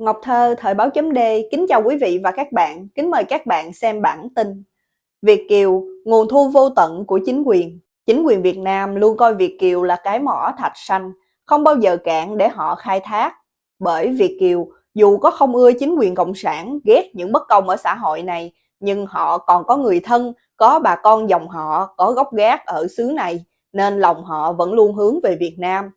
Ngọc Thơ, Thời báo chấm D, kính chào quý vị và các bạn, kính mời các bạn xem bản tin. Việt Kiều, nguồn thu vô tận của chính quyền. Chính quyền Việt Nam luôn coi Việt Kiều là cái mỏ thạch xanh, không bao giờ cạn để họ khai thác. Bởi Việt Kiều, dù có không ưa chính quyền Cộng sản, ghét những bất công ở xã hội này, nhưng họ còn có người thân, có bà con dòng họ, có gốc gác ở xứ này, nên lòng họ vẫn luôn hướng về Việt Nam.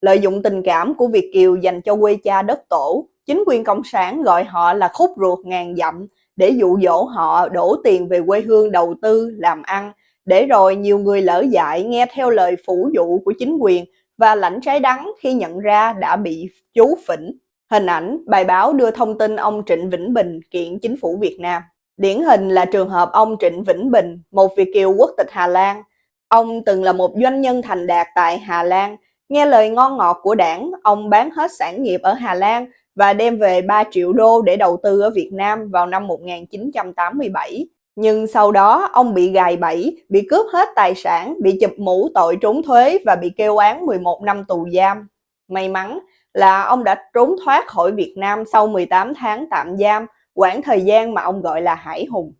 Lợi dụng tình cảm của Việt Kiều dành cho quê cha đất tổ, chính quyền Cộng sản gọi họ là khúc ruột ngàn dặm để dụ dỗ họ đổ tiền về quê hương đầu tư, làm ăn, để rồi nhiều người lỡ dại nghe theo lời phủ dụ của chính quyền và lãnh trái đắng khi nhận ra đã bị chú phỉnh. Hình ảnh, bài báo đưa thông tin ông Trịnh Vĩnh Bình kiện chính phủ Việt Nam. Điển hình là trường hợp ông Trịnh Vĩnh Bình, một Việt kiều quốc tịch Hà Lan. Ông từng là một doanh nhân thành đạt tại Hà Lan. Nghe lời ngon ngọt của đảng, ông bán hết sản nghiệp ở Hà Lan và đem về 3 triệu đô để đầu tư ở Việt Nam vào năm 1987. Nhưng sau đó ông bị gài bẫy, bị cướp hết tài sản, bị chụp mũ tội trốn thuế và bị kêu án 11 năm tù giam. May mắn là ông đã trốn thoát khỏi Việt Nam sau 18 tháng tạm giam, quãng thời gian mà ông gọi là hải hùng.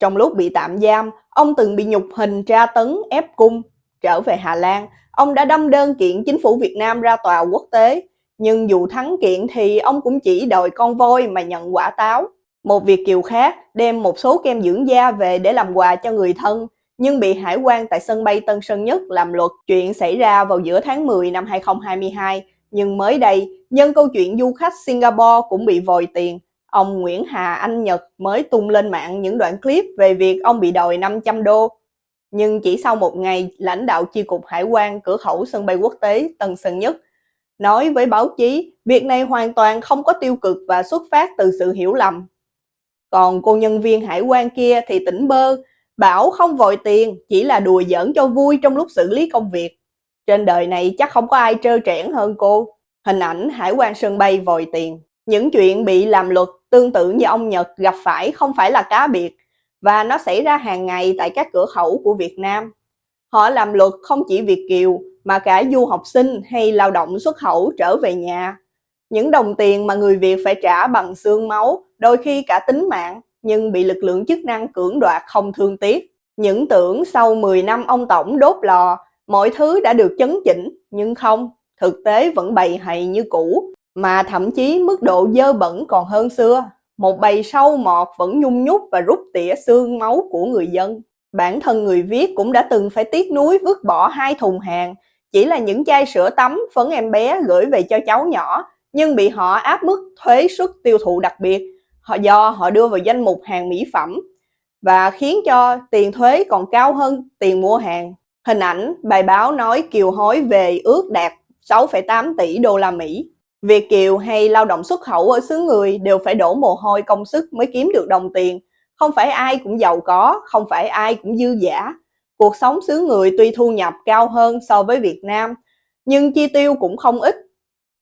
Trong lúc bị tạm giam, ông từng bị nhục hình tra tấn ép cung. Trở về Hà Lan, ông đã đâm đơn kiện chính phủ Việt Nam ra tòa quốc tế nhưng dù thắng kiện thì ông cũng chỉ đòi con voi mà nhận quả táo. Một việc kiều khác đem một số kem dưỡng da về để làm quà cho người thân, nhưng bị hải quan tại sân bay Tân Sơn Nhất làm luật. Chuyện xảy ra vào giữa tháng 10 năm 2022, nhưng mới đây, nhân câu chuyện du khách Singapore cũng bị vòi tiền. Ông Nguyễn Hà Anh Nhật mới tung lên mạng những đoạn clip về việc ông bị đòi 500 đô. Nhưng chỉ sau một ngày, lãnh đạo chi cục hải quan cửa khẩu sân bay quốc tế Tân Sơn Nhất nói với báo chí việc này hoàn toàn không có tiêu cực và xuất phát từ sự hiểu lầm. Còn cô nhân viên hải quan kia thì tỉnh bơ, bảo không vội tiền, chỉ là đùa giỡn cho vui trong lúc xử lý công việc. Trên đời này chắc không có ai trơ trẽn hơn cô. Hình ảnh hải quan sân bay vòi tiền. Những chuyện bị làm luật tương tự như ông Nhật gặp phải không phải là cá biệt, và nó xảy ra hàng ngày tại các cửa khẩu của Việt Nam. Họ làm luật không chỉ Việt Kiều, mà cả du học sinh hay lao động xuất khẩu trở về nhà. Những đồng tiền mà người Việt phải trả bằng xương máu, đôi khi cả tính mạng, nhưng bị lực lượng chức năng cưỡng đoạt không thương tiếc. Những tưởng sau 10 năm ông Tổng đốt lò, mọi thứ đã được chấn chỉnh, nhưng không, thực tế vẫn bầy hầy như cũ, mà thậm chí mức độ dơ bẩn còn hơn xưa. Một bầy sâu mọt vẫn nhung nhúc và rút tỉa xương máu của người dân. Bản thân người viết cũng đã từng phải tiếc nuối vứt bỏ hai thùng hàng chỉ là những chai sữa tắm phấn em bé gửi về cho cháu nhỏ nhưng bị họ áp mức thuế suất tiêu thụ đặc biệt họ do họ đưa vào danh mục hàng mỹ phẩm và khiến cho tiền thuế còn cao hơn tiền mua hàng. Hình ảnh bài báo nói kiều hối về ước đạt 6,8 tỷ đô la Mỹ. Việt kiều hay lao động xuất khẩu ở xứ người đều phải đổ mồ hôi công sức mới kiếm được đồng tiền. Không phải ai cũng giàu có, không phải ai cũng dư giả. Cuộc sống xứ người tuy thu nhập cao hơn so với Việt Nam, nhưng chi tiêu cũng không ít.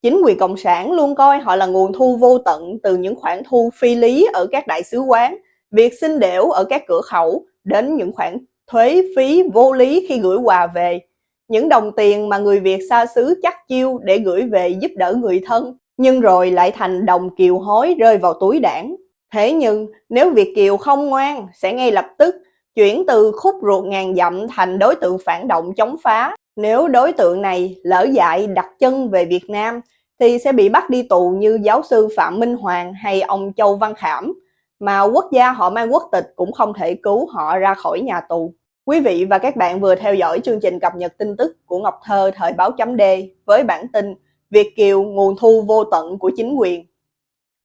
Chính quyền Cộng sản luôn coi họ là nguồn thu vô tận từ những khoản thu phi lý ở các đại sứ quán, việc xin đểu ở các cửa khẩu, đến những khoản thuế phí vô lý khi gửi quà về. Những đồng tiền mà người Việt xa xứ chắc chiêu để gửi về giúp đỡ người thân, nhưng rồi lại thành đồng kiều hối rơi vào túi đảng. Thế nhưng nếu Việt Kiều không ngoan sẽ ngay lập tức chuyển từ khúc ruột ngàn dặm thành đối tượng phản động chống phá. Nếu đối tượng này lỡ dại đặt chân về Việt Nam thì sẽ bị bắt đi tù như giáo sư Phạm Minh Hoàng hay ông Châu Văn Khảm, mà quốc gia họ mang quốc tịch cũng không thể cứu họ ra khỏi nhà tù. Quý vị và các bạn vừa theo dõi chương trình cập nhật tin tức của Ngọc Thơ thời báo chấm D với bản tin Việt Kiều nguồn thu vô tận của chính quyền.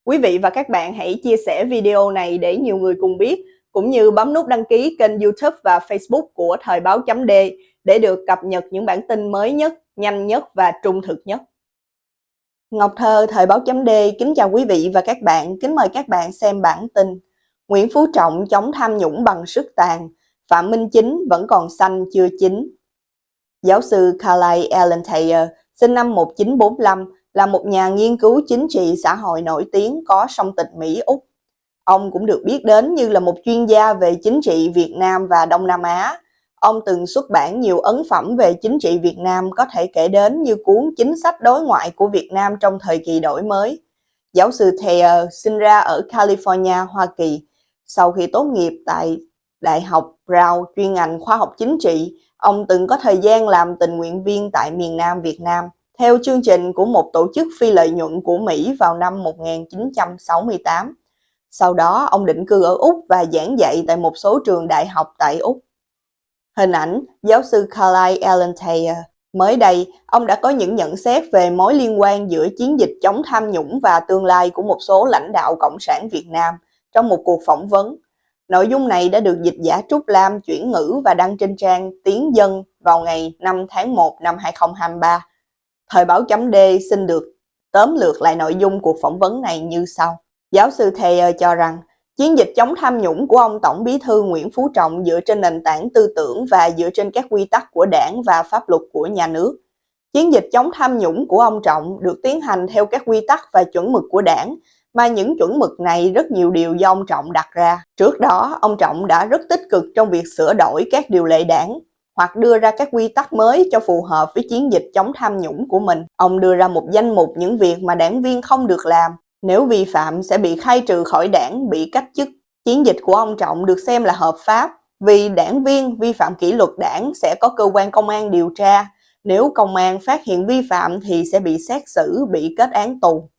Quý vị và các bạn hãy chia sẻ video này để nhiều người cùng biết cũng như bấm nút đăng ký kênh youtube và facebook của Thời báo chấm D để được cập nhật những bản tin mới nhất, nhanh nhất và trung thực nhất. Ngọc Thơ, Thời báo chấm D kính chào quý vị và các bạn, kính mời các bạn xem bản tin Nguyễn Phú Trọng chống tham nhũng bằng sức tàn, Phạm Minh Chính vẫn còn xanh chưa chín. Giáo sư Carly Allen Thayer, sinh năm 1945, là một nhà nghiên cứu chính trị xã hội nổi tiếng có song tịch Mỹ-Úc Ông cũng được biết đến như là một chuyên gia về chính trị Việt Nam và Đông Nam Á. Ông từng xuất bản nhiều ấn phẩm về chính trị Việt Nam có thể kể đến như cuốn Chính sách đối ngoại của Việt Nam trong thời kỳ đổi mới. Giáo sư Thayer sinh ra ở California, Hoa Kỳ. Sau khi tốt nghiệp tại Đại học Brown chuyên ngành khoa học chính trị, ông từng có thời gian làm tình nguyện viên tại miền Nam Việt Nam theo chương trình của một tổ chức phi lợi nhuận của Mỹ vào năm 1968. Sau đó, ông định cư ở Úc và giảng dạy tại một số trường đại học tại Úc. Hình ảnh giáo sư Carlyle Allen Thayer Mới đây, ông đã có những nhận xét về mối liên quan giữa chiến dịch chống tham nhũng và tương lai của một số lãnh đạo Cộng sản Việt Nam trong một cuộc phỏng vấn. Nội dung này đã được dịch giả Trúc Lam chuyển ngữ và đăng trên trang Tiếng Dân vào ngày 5 tháng 1 năm 2023. Thời báo chấm D xin được tóm lược lại nội dung cuộc phỏng vấn này như sau. Giáo sư Thayer cho rằng, chiến dịch chống tham nhũng của ông Tổng bí thư Nguyễn Phú Trọng dựa trên nền tảng tư tưởng và dựa trên các quy tắc của đảng và pháp luật của nhà nước. Chiến dịch chống tham nhũng của ông Trọng được tiến hành theo các quy tắc và chuẩn mực của đảng, mà những chuẩn mực này rất nhiều điều do ông Trọng đặt ra. Trước đó, ông Trọng đã rất tích cực trong việc sửa đổi các điều lệ đảng, hoặc đưa ra các quy tắc mới cho phù hợp với chiến dịch chống tham nhũng của mình. Ông đưa ra một danh mục những việc mà đảng viên không được làm, nếu vi phạm sẽ bị khai trừ khỏi đảng, bị cách chức. Chiến dịch của ông Trọng được xem là hợp pháp vì đảng viên vi phạm kỷ luật đảng sẽ có cơ quan công an điều tra. Nếu công an phát hiện vi phạm thì sẽ bị xét xử, bị kết án tù.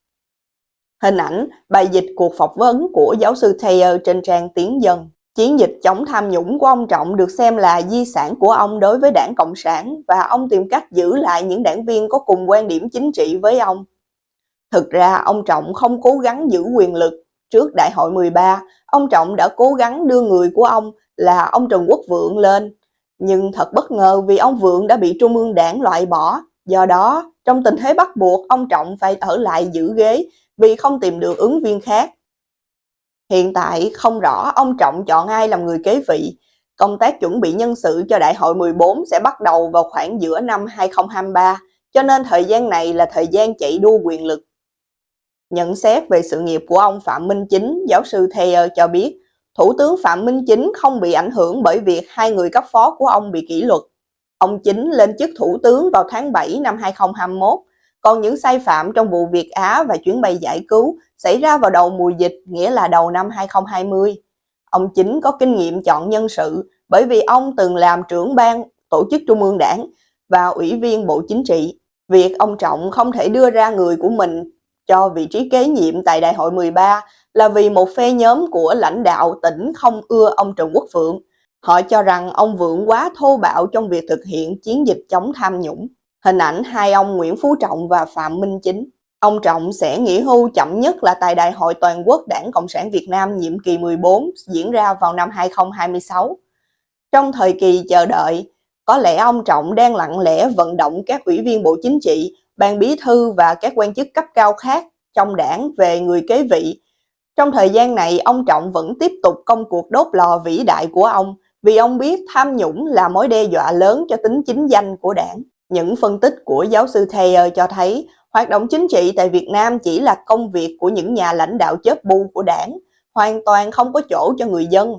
Hình ảnh bài dịch cuộc phỏng vấn của giáo sư Thayer trên trang Tiếng Dân. Chiến dịch chống tham nhũng của ông Trọng được xem là di sản của ông đối với đảng Cộng sản và ông tìm cách giữ lại những đảng viên có cùng quan điểm chính trị với ông. Thực ra ông Trọng không cố gắng giữ quyền lực. Trước đại hội 13, ông Trọng đã cố gắng đưa người của ông là ông Trần Quốc Vượng lên. Nhưng thật bất ngờ vì ông Vượng đã bị Trung ương đảng loại bỏ. Do đó, trong tình thế bắt buộc, ông Trọng phải ở lại giữ ghế vì không tìm được ứng viên khác. Hiện tại không rõ ông Trọng chọn ai làm người kế vị. Công tác chuẩn bị nhân sự cho đại hội 14 sẽ bắt đầu vào khoảng giữa năm 2023, cho nên thời gian này là thời gian chạy đua quyền lực. Nhận xét về sự nghiệp của ông Phạm Minh Chính, giáo sư Thayer cho biết, Thủ tướng Phạm Minh Chính không bị ảnh hưởng bởi việc hai người cấp phó của ông bị kỷ luật. Ông Chính lên chức thủ tướng vào tháng 7 năm 2021, còn những sai phạm trong vụ Việt Á và chuyến bay giải cứu xảy ra vào đầu mùa dịch, nghĩa là đầu năm 2020. Ông Chính có kinh nghiệm chọn nhân sự bởi vì ông từng làm trưởng ban tổ chức trung ương đảng và ủy viên bộ chính trị. Việc ông Trọng không thể đưa ra người của mình cho vị trí kế nhiệm tại đại hội 13 là vì một phe nhóm của lãnh đạo tỉnh không ưa ông Trần Quốc Phượng. Họ cho rằng ông Vượng quá thô bạo trong việc thực hiện chiến dịch chống tham nhũng. Hình ảnh hai ông Nguyễn Phú Trọng và Phạm Minh Chính. Ông Trọng sẽ nghỉ hưu chậm nhất là tại Đại hội Toàn quốc Đảng Cộng sản Việt Nam nhiệm kỳ 14 diễn ra vào năm 2026. Trong thời kỳ chờ đợi, có lẽ ông Trọng đang lặng lẽ vận động các ủy viên Bộ Chính trị ban bí thư và các quan chức cấp cao khác trong đảng về người kế vị. Trong thời gian này, ông Trọng vẫn tiếp tục công cuộc đốt lò vĩ đại của ông vì ông biết tham nhũng là mối đe dọa lớn cho tính chính danh của đảng. Những phân tích của giáo sư Thayer cho thấy hoạt động chính trị tại Việt Nam chỉ là công việc của những nhà lãnh đạo chớp bu của đảng, hoàn toàn không có chỗ cho người dân.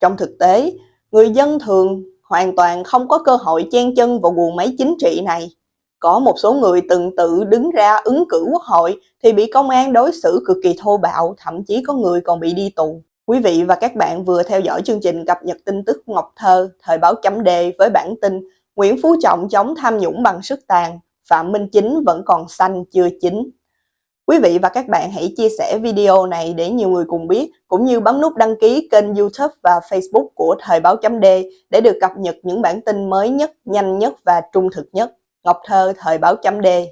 Trong thực tế, người dân thường hoàn toàn không có cơ hội chen chân vào guồng máy chính trị này. Có một số người từng tự đứng ra ứng cử quốc hội thì bị công an đối xử cực kỳ thô bạo, thậm chí có người còn bị đi tù. Quý vị và các bạn vừa theo dõi chương trình cập nhật tin tức Ngọc Thơ, thời báo chấm đề với bản tin Nguyễn Phú Trọng chống tham nhũng bằng sức tàn, Phạm Minh Chính vẫn còn xanh chưa chín. Quý vị và các bạn hãy chia sẻ video này để nhiều người cùng biết, cũng như bấm nút đăng ký kênh youtube và facebook của Thời báo chấm D để được cập nhật những bản tin mới nhất, nhanh nhất và trung thực nhất. Ngọc Thơ, Thời báo chấm đê